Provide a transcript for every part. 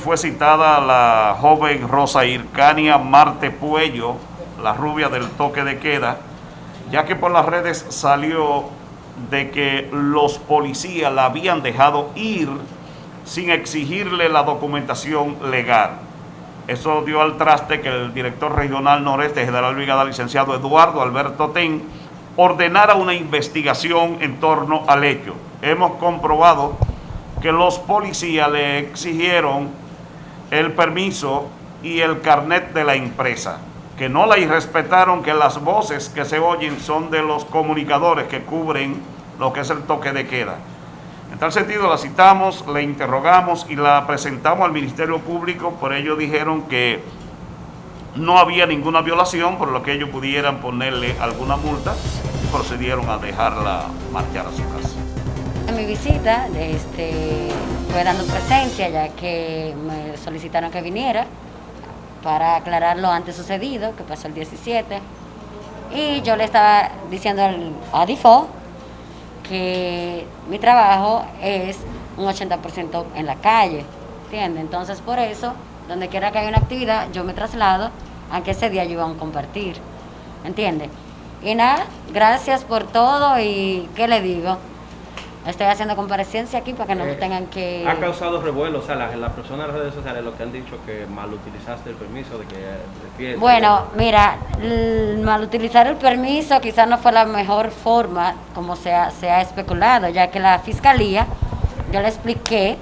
fue citada la joven Rosa Ircania Marte Puello, la rubia del toque de queda, ya que por las redes salió de que los policías la habían dejado ir sin exigirle la documentación legal. Eso dio al traste que el director regional noreste, general brigada licenciado Eduardo Alberto Ten, ordenara una investigación en torno al hecho. Hemos comprobado que los policías le exigieron el permiso y el carnet de la empresa, que no la irrespetaron, que las voces que se oyen son de los comunicadores que cubren lo que es el toque de queda. En tal sentido la citamos, la interrogamos y la presentamos al Ministerio Público, por ello dijeron que no había ninguna violación, por lo que ellos pudieran ponerle alguna multa y procedieron a dejarla marchar a su casa. Visita este, fue dando presencia ya que me solicitaron que viniera para aclarar lo antes sucedido, que pasó el 17. Y yo le estaba diciendo al ADIFO que mi trabajo es un 80% en la calle, ¿entiendes? Entonces por eso, donde quiera que haya una actividad, yo me traslado, aunque ese día yo iba a compartir, ¿entiendes? Y nada, gracias por todo y ¿qué le digo? Estoy haciendo comparecencia aquí para que no Eh, tengan que... Ha causado revuelo, o sea, las, las personas en las redes sociales lo que han dicho que mal utilizaste el permiso de que de fiesta. Bueno, mira, l- mal utilizar el permiso quizás no fue la mejor forma como se ha, se ha especulado, ya que la fiscalía, yo le expliqué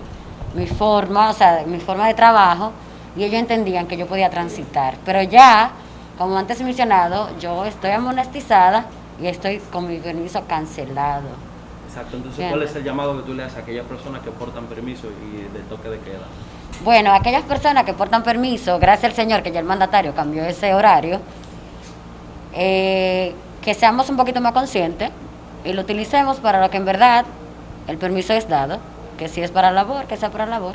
mi forma, o sea, mi forma de trabajo, y ellos entendían que yo podía transitar. Pero ya, como antes mencionado, yo estoy amonestizada y estoy con mi permiso cancelado. Exacto, entonces. ¿cuál es el llamado que tú le haces a aquellas personas que portan permiso y de toque de queda? Bueno, aquellas personas que portan permiso, gracias al Señor que ya el mandatario cambió ese horario, eh, que seamos un poquito más conscientes y lo utilicemos para lo que en verdad el permiso es dado, que si es para labor, que sea para labor.